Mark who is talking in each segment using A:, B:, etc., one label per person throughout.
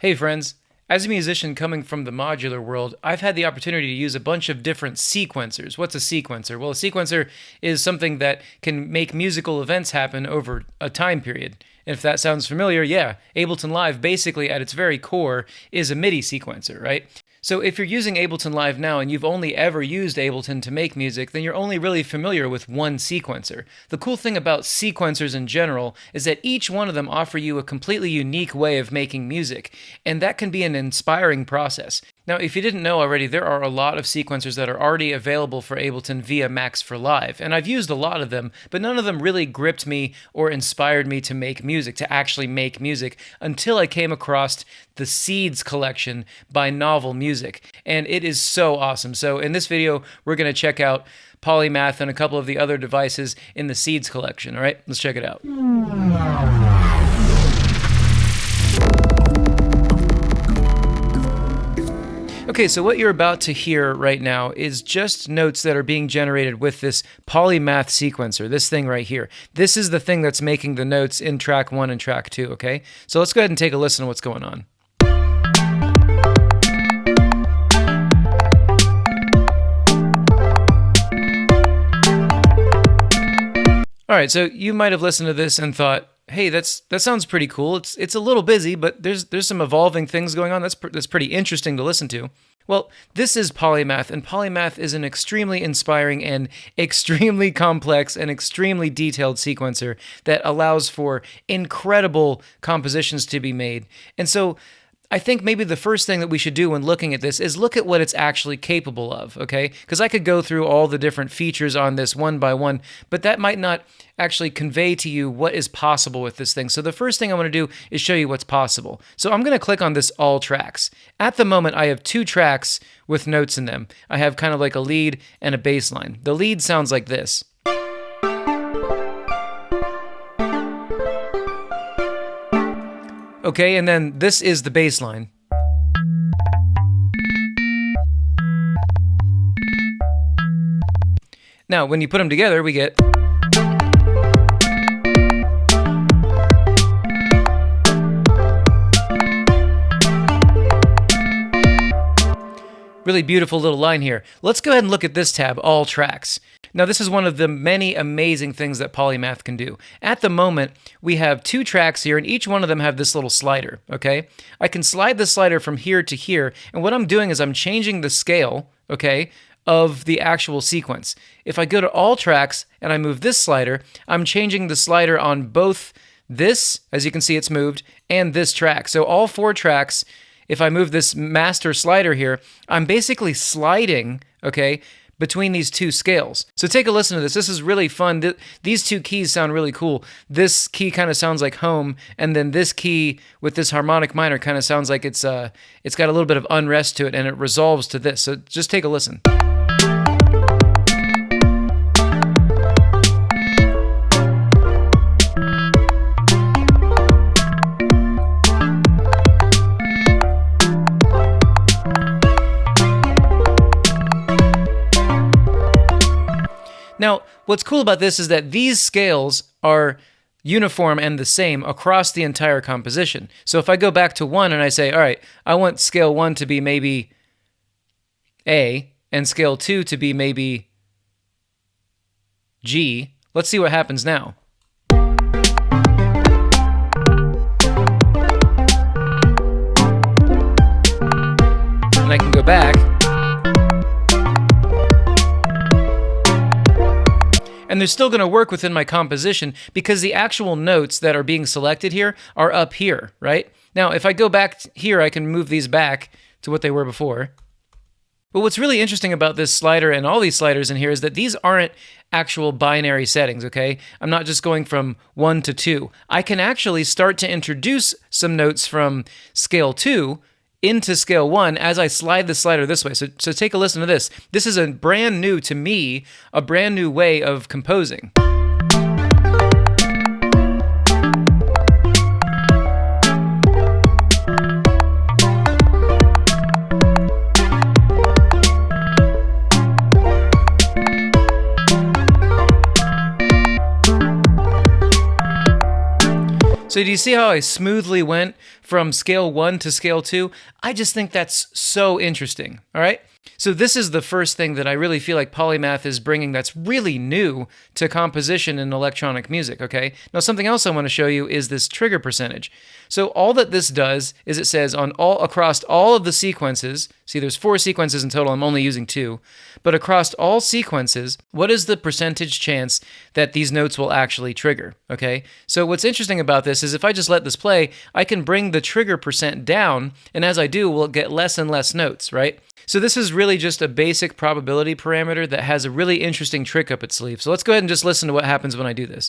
A: Hey friends, as a musician coming from the modular world, I've had the opportunity to use a bunch of different sequencers. What's a sequencer? Well, a sequencer is something that can make musical events happen over a time period. If that sounds familiar, yeah, Ableton Live basically at its very core is a MIDI sequencer, right? So if you're using Ableton Live now and you've only ever used Ableton to make music, then you're only really familiar with one sequencer. The cool thing about sequencers in general is that each one of them offer you a completely unique way of making music, and that can be an inspiring process. Now, if you didn't know already, there are a lot of sequencers that are already available for Ableton via Max for Live, and I've used a lot of them, but none of them really gripped me or inspired me to make music, to actually make music, until I came across the Seeds collection by Novel Music, and it is so awesome. So in this video, we're going to check out Polymath and a couple of the other devices in the Seeds collection, all right? Let's check it out. Okay, so what you're about to hear right now is just notes that are being generated with this polymath sequencer, this thing right here. This is the thing that's making the notes in track one and track two, okay? So let's go ahead and take a listen to what's going on. All right, so you might have listened to this and thought, hey, that's that sounds pretty cool. It's it's a little busy, but there's there's some evolving things going on. That's pr- that's pretty interesting to listen to. Well, this is Polymath, and Polymath is an extremely inspiring and extremely complex and extremely detailed sequencer that allows for incredible compositions to be made. And so I think maybe the first thing that we should do when looking at this is look at what it's actually capable of, okay? Because I could go through all the different features on this one by one, but that might not actually convey to you what is possible with this thing. So the first thing I want to do is show you what's possible. So I'm going to click on this all tracks. At the moment, I have two tracks with notes in them. I have kind of like a lead and a bass line. The lead sounds like this. Okay, and then this is the bass line. Now, when you put them together, we get. Really beautiful little line here. Let's go ahead and look at this tab, All Tracks. Now, this is one of the many amazing things that Polymath can do. At the moment, we have two tracks here, and each one of them have this little slider, okay? I can slide the slider from here to here, and what I'm doing is I'm changing the scale, okay, of the actual sequence. If I go to all tracks and I move this slider, I'm changing the slider on both this, as you can see it's moved, and this track. So all four tracks, if I move this master slider here, I'm basically sliding, okay, between these two scales. So take a listen to this. This is really fun. These two keys sound really cool. This key kind of sounds like home, and then this key with this harmonic minor kind of sounds like it's uh it's got a little bit of unrest to it, and it resolves to this. So just take a listen. Now, what's cool about this is that these scales are uniform and the same across the entire composition. So if I go back to one and I say, all right, I want scale one to be maybe A and scale two to be maybe G, let's see what happens now. And I can go back and they're still going to work within my composition because the actual notes that are being selected here are up here, right? Now, if I go back here, I can move these back to what they were before. But what's really interesting about this slider and all these sliders in here is that these aren't actual binary settings, okay? I'm not just going from 1 to 2. I can actually start to introduce some notes from scale 2 into scale one as I slide the slider this way. So, so take a listen to this. This is a brand new, to me, a brand new way of composing. So do you see how I smoothly went from scale one to scale two? I just think that's so interesting. All right. So this is the first thing that I really feel like Polymath is bringing that's really new to composition in electronic music, okay? Now something else I want to show you is this trigger percentage. So all that this does is it says on all across all of the sequences, see there's four sequences in total, I'm only using two, but across all sequences, what is the percentage chance that these notes will actually trigger, okay? So what's interesting about this is if I just let this play, I can bring the trigger percent down, and as I do, we'll get less and less notes, right? So this is really just a basic probability parameter that has a really interesting trick up its sleeve. So let's go ahead and just listen to what happens when I do this.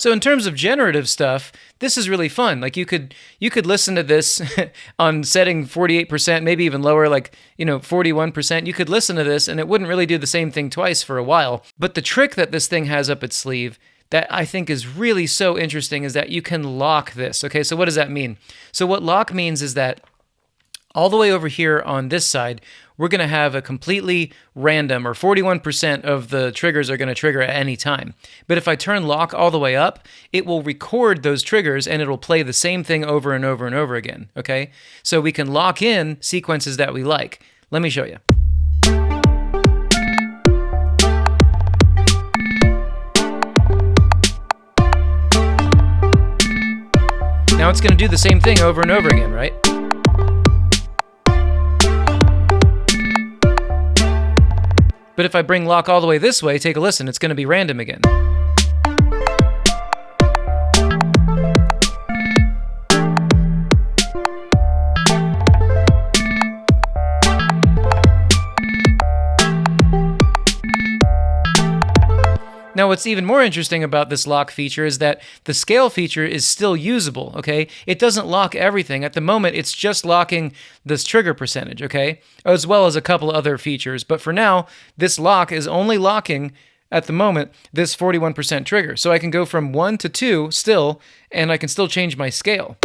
A: So in terms of generative stuff, this is really fun. Like you could you could listen to this on setting 48%, maybe even lower like, you know, 41%. You could listen to this and it wouldn't really do the same thing twice for a while. But the trick that this thing has up its sleeve that I think is really so interesting is that you can lock this. Okay, so what does that mean? So what lock means is that all the way over here on this side, we're going to have a completely random, or 41% of the triggers are going to trigger at any time. But if I turn lock all the way up, it will record those triggers and it'll play the same thing over and over and over again, okay? So we can lock in sequences that we like. Let me show you. Now it's going to do the same thing over and over again, right? But if I bring lock all the way this way, take a listen, it's going to be random again. Now, what's even more interesting about this lock feature is that the scale feature is still usable, okay? It doesn't lock everything. At the moment, it's just locking this trigger percentage, okay? As well as a couple other features. But for now, this lock is only locking at the moment this 41% trigger. So I can go from 1 to 2 still, and I can still change my scale.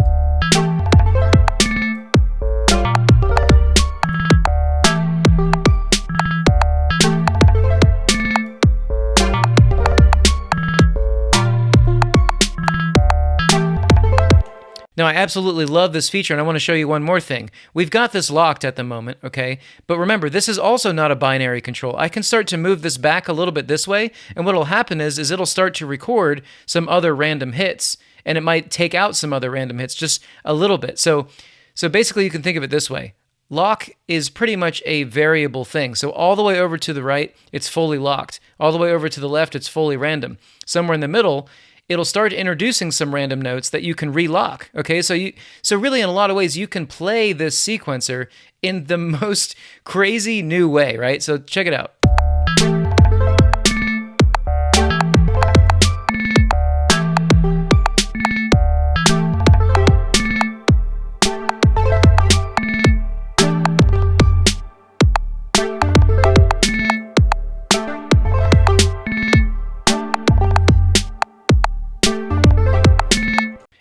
A: Now, I absolutely love this feature, and I want to show you one more thing. We've got this locked at the moment, okay? But remember, this is also not a binary control. I can start to move this back a little bit this way, and what will happen is, is it'll start to record some other random hits, and it might take out some other random hits just a little bit. So, so basically, you can think of it this way. Lock is pretty much a variable thing. So all the way over to the right, it's fully locked. All the way over to the left, it's fully random. Somewhere in the middle, it'll start introducing some random notes that you can relock. Okay, so you so really in a lot of ways you can play this sequencer in the most crazy new way, right? So check it out.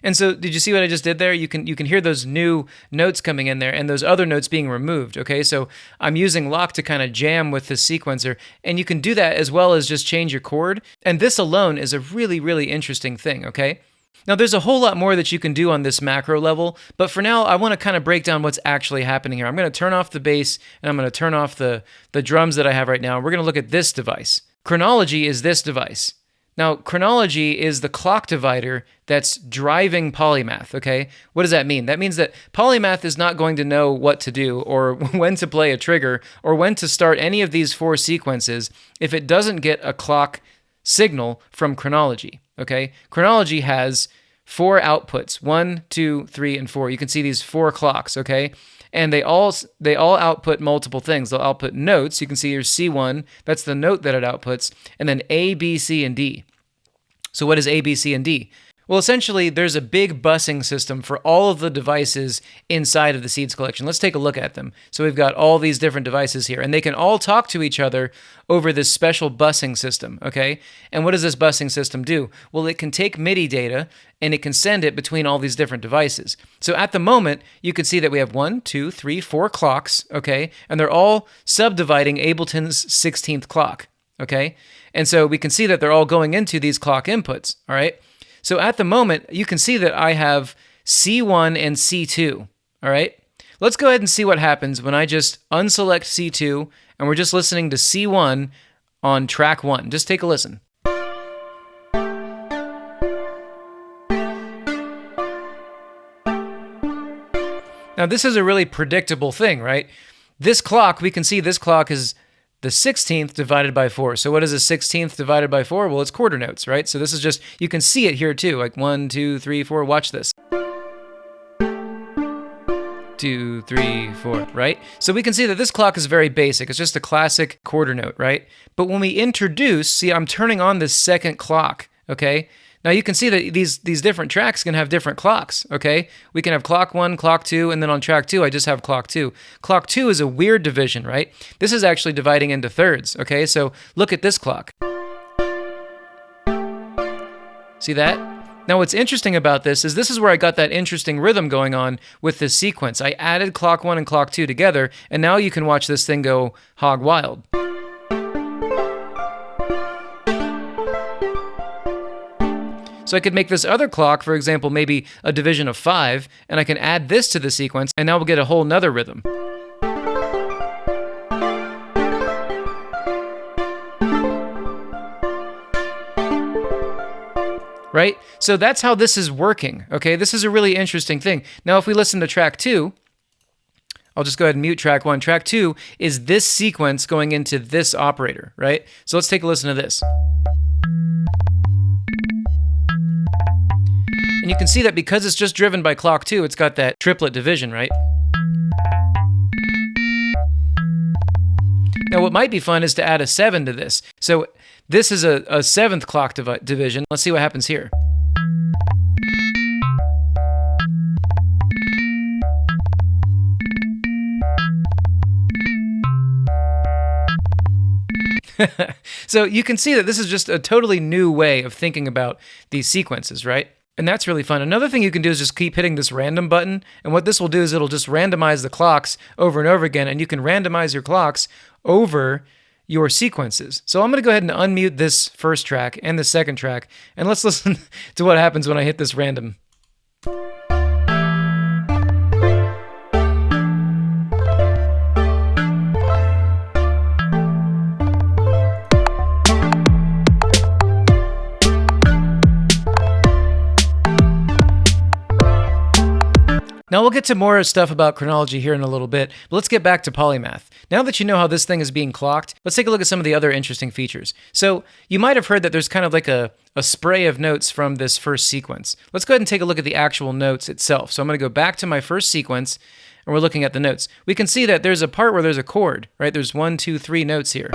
A: And so did you see what I just did there? You can you can hear those new notes coming in there and those other notes being removed, okay? So I'm using lock to kind of jam with the sequencer and you can do that as well as just change your chord. And this alone is a really really interesting thing, okay? Now, there's a whole lot more that you can do on this macro level, but for now, I want to kind of break down what's actually happening here. I'm going to turn off the bass and I'm going to turn off the, the drums that I have right now. We're going to look at this device. Chronology is this device. Now, chronology is the clock divider that's driving polymath, okay? What does that mean? That means that polymath is not going to know what to do or when to play a trigger or when to start any of these four sequences if it doesn't get a clock signal from chronology, okay? Chronology has four outputs, one, two, three, and four. You can see these four clocks, okay? And they all they all output multiple things. They'll output notes. You can see here's C1, that's the note that it outputs, and then A, B, C, and D. So what is A, B, C, and D? Well, essentially, there's a big busing system for all of the devices inside of the Seeds collection. Let's take a look at them. So we've got all these different devices here, and they can all talk to each other over this special busing system, okay? And what does this busing system do? Well, it can take MIDI data and it can send it between all these different devices. So at the moment, you can see that we have one, two, three, four clocks, okay? And they're all subdividing Ableton's 16th clock, okay? And so we can see that they're all going into these clock inputs, all right? So at the moment, you can see that I have C1 and C2, all right? Let's go ahead and see what happens when I just unselect C2 and we're just listening to C1 on track one. Just take a listen. Now, this is a really predictable thing, right? This clock, we can see this clock is the 16th divided by 4. So what is a 16th divided by 4? Well, it's quarter notes, right? So this is just, you can see it here too, like one, two, three, four. Watch this. Two, three, four, right? So we can see that this clock is very basic. It's just a classic quarter note, right? But when we introduce, see, I'm turning on this second clock, okay? Now you can see that these these different tracks can have different clocks, okay? We can have clock 1, clock 2, and then on track 2 I just have clock 2. Clock 2 is a weird division, right? This is actually dividing into thirds, okay? So look at this clock. See that? Now what's interesting about this is this is where I got that interesting rhythm going on with this sequence. I added clock 1 and clock 2 together, and now you can watch this thing go hog wild. So I could make this other clock, for example, maybe a division of five, and I can add this to the sequence, and now we'll get a whole nother rhythm. Right? So that's how this is working, okay? This is a really interesting thing. Now, if we listen to track two, I'll just go ahead and mute track one. Track two is this sequence going into this operator, right? So let's take a listen to this. And you can see that because it's just driven by clock 2, it's got that triplet division, right? Now, what might be fun is to add a 7 to this. So this is a, a seventh clock div division. Let's see what happens here. so you can see that this is just a totally new way of thinking about these sequences, right? And that's really fun. Another thing you can do is just keep hitting this random button. And what this will do is it'll just randomize the clocks over and over again. And you can randomize your clocks over your sequences. So I'm going to go ahead and unmute this first track and the second track. And let's listen to what happens when I hit this random. Get to more stuff about chronology here in a little bit, but let's get back to polymath. Now that you know how this thing is being clocked, let's take a look at some of the other interesting features. So you might have heard that there's kind of like a, a spray of notes from this first sequence. Let's go ahead and take a look at the actual notes itself. So I'm going to go back to my first sequence, and we're looking at the notes. We can see that there's a part where there's a chord, right? There's one, two, three notes here.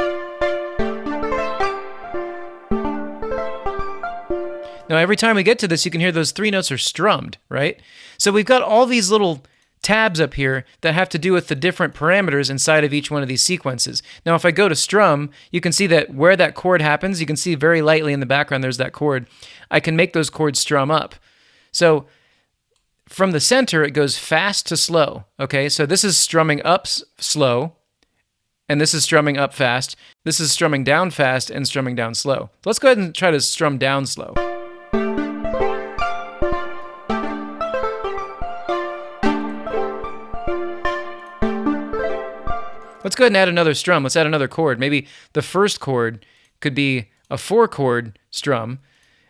A: Now, every time we get to this, you can hear those three notes are strummed, right? So we've got all these little tabs up here that have to do with the different parameters inside of each one of these sequences. Now, if I go to strum, you can see that where that chord happens, you can see very lightly in the background there's that chord. I can make those chords strum up. So from the center, it goes fast to slow, okay? So this is strumming up slow, and this is strumming up fast. This is strumming down fast and strumming down slow. Let's go ahead and try to strum down slow. Let's go ahead and add another strum. Let's add another chord. Maybe the first chord could be a four chord strum,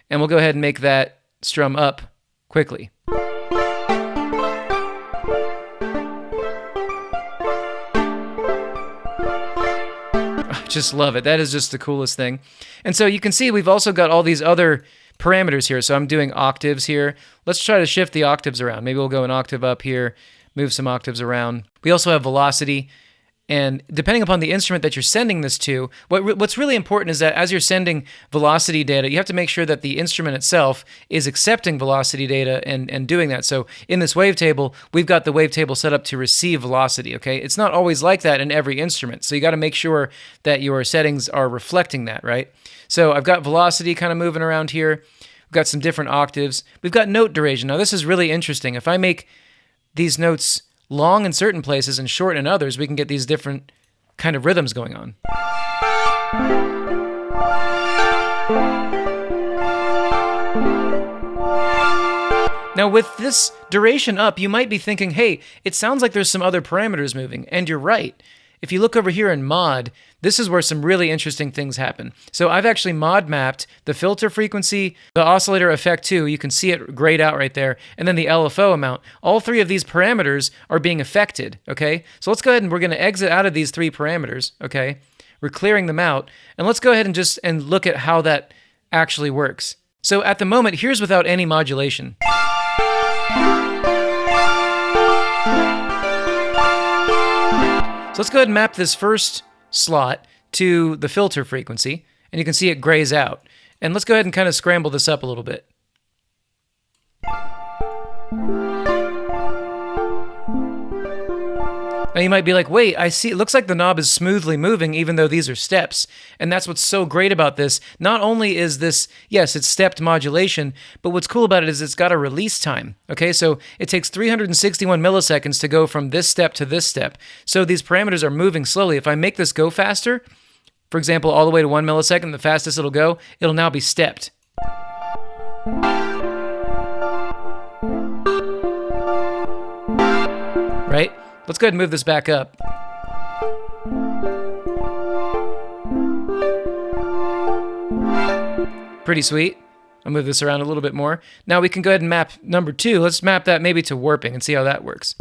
A: and we'll go ahead and make that strum up quickly. I just love it. That is just the coolest thing. And so you can see we've also got all these other parameters here. So I'm doing octaves here. Let's try to shift the octaves around. Maybe we'll go an octave up here, move some octaves around. We also have velocity And depending upon the instrument that you're sending this to, what, what's really important is that as you're sending velocity data, you have to make sure that the instrument itself is accepting velocity data and, and doing that. So in this wavetable, we've got the wavetable set up to receive velocity, okay? It's not always like that in every instrument. So you got to make sure that your settings are reflecting that, right? So I've got velocity kind of moving around here. We've got some different octaves. We've got note duration. Now this is really interesting. If I make these notes long in certain places and short in others, we can get these different kind of rhythms going on. Now, with this duration up, you might be thinking, hey, it sounds like there's some other parameters moving, and you're right. If you look over here in mod, this is where some really interesting things happen. So I've actually mod mapped the filter frequency, the oscillator effect too. You can see it grayed out right there. And then the LFO amount. All three of these parameters are being affected, okay? So let's go ahead and we're gonna exit out of these three parameters, okay? We're clearing them out. And let's go ahead and just and look at how that actually works. So at the moment, here's without any modulation. So let's go ahead and map this first slot to the filter frequency, and you can see it grays out. And let's go ahead and kind of scramble this up a little bit. Now you might be like, wait, I see, it looks like the knob is smoothly moving even though these are steps. And that's what's so great about this. Not only is this, yes, it's stepped modulation, but what's cool about it is it's got a release time. Okay, so it takes 361 milliseconds to go from this step to this step. So these parameters are moving slowly. If I make this go faster, for example, all the way to one millisecond, the fastest it'll go, it'll now be stepped. Right? Let's go ahead and move this back up. Pretty sweet. I'll move this around a little bit more. Now we can go ahead and map number two. Let's map that maybe to warping and see how that works.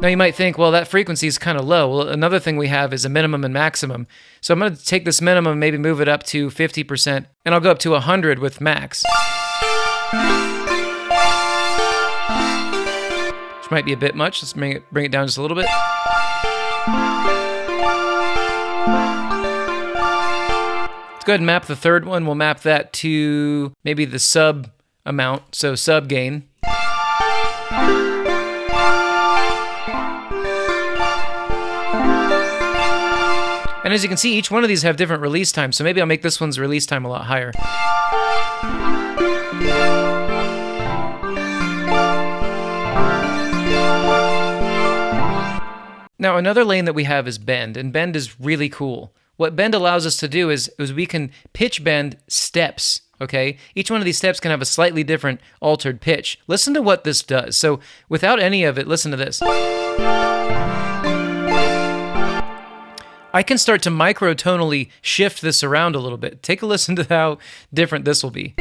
A: Now you might think, well, that frequency is kind of low. Well, another thing we have is a minimum and maximum. So I'm going to take this minimum, maybe move it up to 50%, and I'll go up to 100 with max might be a bit much. Let's bring it, bring it down just a little bit. Let's go ahead and map the third one. We'll map that to maybe the sub amount, so sub gain. And as you can see, each one of these have different release times, so maybe I'll make this one's release time a lot higher. Now, another lane that we have is bend, and bend is really cool. What bend allows us to do is, is we can pitch bend steps, okay? Each one of these steps can have a slightly different altered pitch. Listen to what this does. So without any of it, listen to this. I can start to microtonally shift this around a little bit. Take a listen to how different this will be.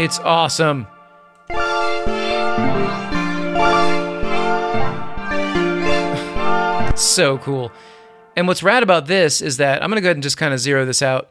A: It's awesome. so cool. And what's rad about this is that I'm going to go ahead and just kind of zero this out.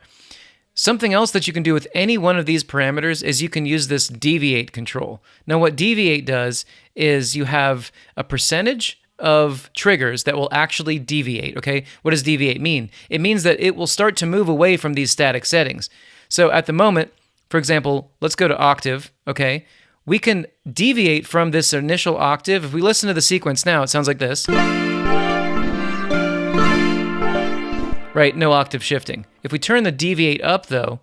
A: Something else that you can do with any one of these parameters is you can use this deviate control. Now, what deviate does is you have a percentage of triggers that will actually deviate, okay? What does deviate mean? It means that it will start to move away from these static settings. So at the moment, for example, let's go to octave, okay? We can deviate from this initial octave. If we listen to the sequence now, it sounds like this. Right, no octave shifting. If we turn the deviate up though,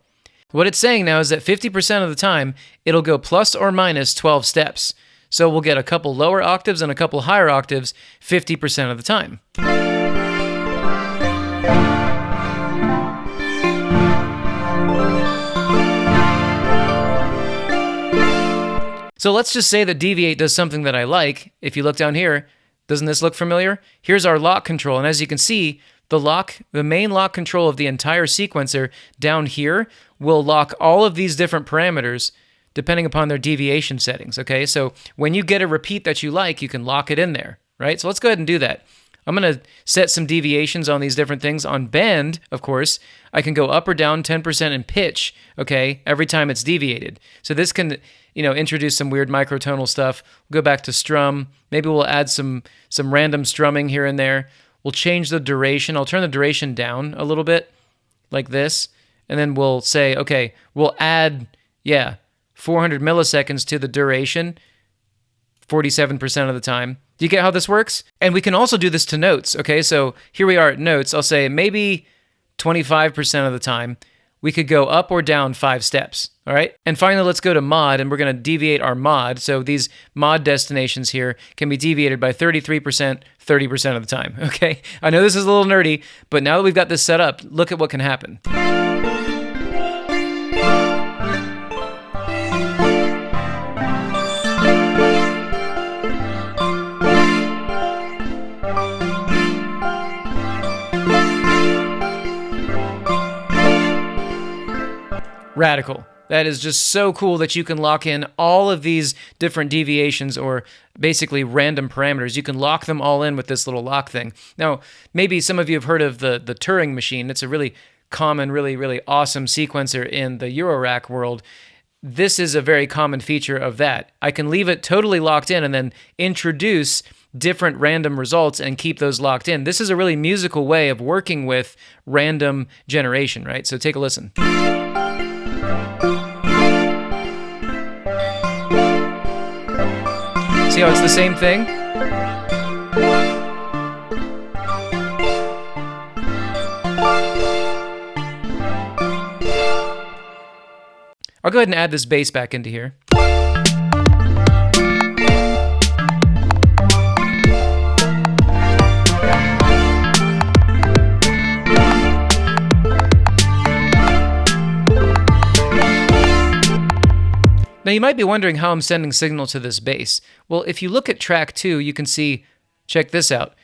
A: what it's saying now is that 50% of the time, it'll go plus or minus 12 steps. So we'll get a couple lower octaves and a couple higher octaves 50% of the time. So let's just say that Deviate does something that I like. If you look down here, doesn't this look familiar? Here's our lock control. And as you can see, the lock, the main lock control of the entire sequencer down here will lock all of these different parameters depending upon their deviation settings, okay? So when you get a repeat that you like, you can lock it in there, right? So let's go ahead and do that. I'm going to set some deviations on these different things. On bend, of course, I can go up or down 10% in pitch, okay, every time it's deviated. So this can, you know, introduce some weird microtonal stuff. We'll go back to strum. Maybe we'll add some some random strumming here and there. We'll change the duration. I'll turn the duration down a little bit like this. And then we'll say, okay, we'll add, yeah, 400 milliseconds to the duration 47% of the time. Do you get how this works? And we can also do this to notes. Okay, so here we are at notes. I'll say maybe 25% of the time we could go up or down five steps. All right. And finally, let's go to mod and we're going to deviate our mod. So these mod destinations here can be deviated by 33%, 30% of the time. Okay. I know this is a little nerdy, but now that we've got this set up, look at what can happen. Radical. That is just so cool that you can lock in all of these different deviations or basically random parameters. You can lock them all in with this little lock thing. Now, maybe some of you have heard of the, the Turing machine. It's a really common, really, really awesome sequencer in the Eurorack world. This is a very common feature of that. I can leave it totally locked in and then introduce different random results and keep those locked in. This is a really musical way of working with random generation, right? So take a listen. See how it's the same thing? I'll go ahead and add this bass back into here. Now you might be wondering how I'm sending signal to this bass. Well, if you look at track two, you can see, check this out.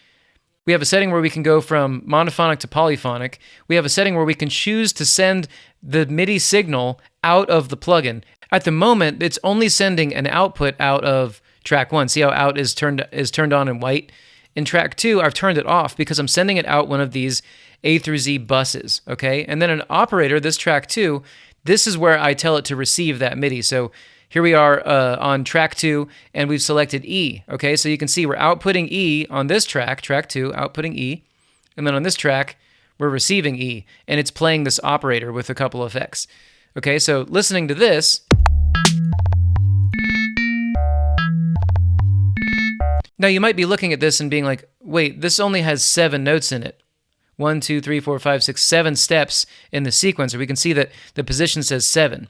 A: We have a setting where we can go from monophonic to polyphonic. We have a setting where we can choose to send the MIDI signal out of the plugin. At the moment, it's only sending an output out of track one. See how out is turned is turned on in white? In track two, I've turned it off because I'm sending it out one of these A through Z buses, okay? And then an operator, this track two, this is where I tell it to receive that MIDI. So here we are uh, on track two, and we've selected E. Okay, so you can see we're outputting E on this track, track two, outputting E. And then on this track, we're receiving E, and it's playing this operator with a couple of effects. Okay, so listening to this. Now you might be looking at this and being like, wait, this only has seven notes in it. One, two, three, four, five, six, seven steps in the sequencer. We can see that the position says seven.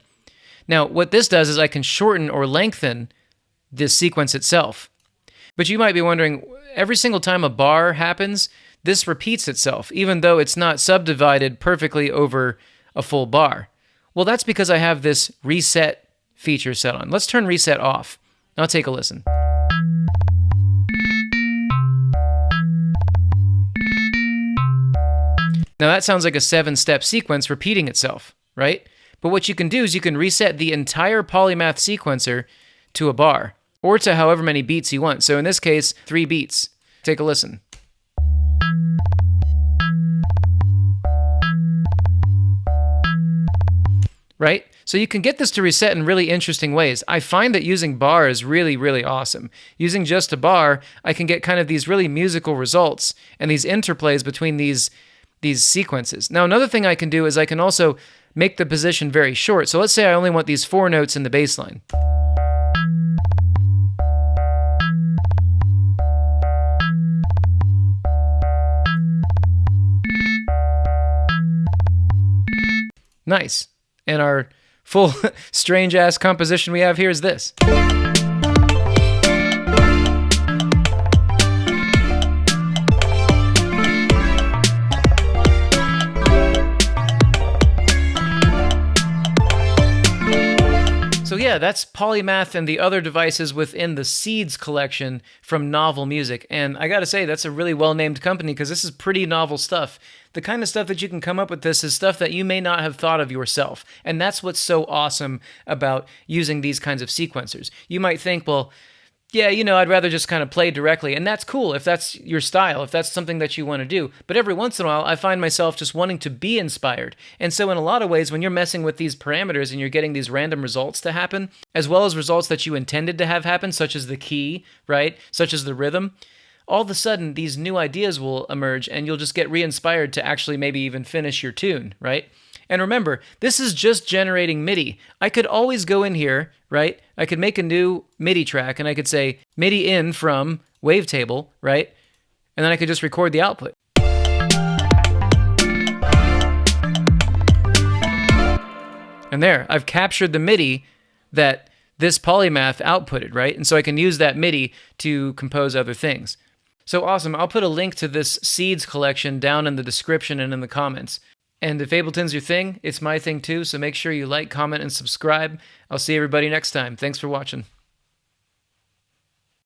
A: Now, what this does is I can shorten or lengthen this sequence itself. But you might be wondering, every single time a bar happens, this repeats itself, even though it's not subdivided perfectly over a full bar. Well, that's because I have this reset feature set on. Let's turn reset off. Now take a listen. Now that sounds like a seven step sequence repeating itself, right? But what you can do is you can reset the entire polymath sequencer to a bar or to however many beats you want. So in this case, three beats. Take a listen. Right? So you can get this to reset in really interesting ways. I find that using bar is really, really awesome. Using just a bar, I can get kind of these really musical results and these interplays between these these sequences. Now, another thing I can do is I can also make the position very short. So let's say I only want these four notes in the bass line. Nice. And our full strange ass composition we have here is this. Yeah, that's Polymath and the other devices within the Seeds collection from Novel Music. And I gotta say, that's a really well named company because this is pretty novel stuff. The kind of stuff that you can come up with this is stuff that you may not have thought of yourself. And that's what's so awesome about using these kinds of sequencers. You might think, well, yeah, you know, I'd rather just kind of play directly. And that's cool if that's your style, if that's something that you want to do. But every once in a while, I find myself just wanting to be inspired. And so, in a lot of ways, when you're messing with these parameters and you're getting these random results to happen, as well as results that you intended to have happen, such as the key, right? Such as the rhythm, all of a sudden, these new ideas will emerge and you'll just get re inspired to actually maybe even finish your tune, right? And remember, this is just generating MIDI. I could always go in here, right? I could make a new MIDI track and I could say MIDI in from wavetable, right? And then I could just record the output. And there, I've captured the MIDI that this polymath outputted, right? And so I can use that MIDI to compose other things. So awesome. I'll put a link to this seeds collection down in the description and in the comments. And if Ableton's your thing, it's my thing too. So make sure you like, comment, and subscribe. I'll see everybody next time. Thanks for watching.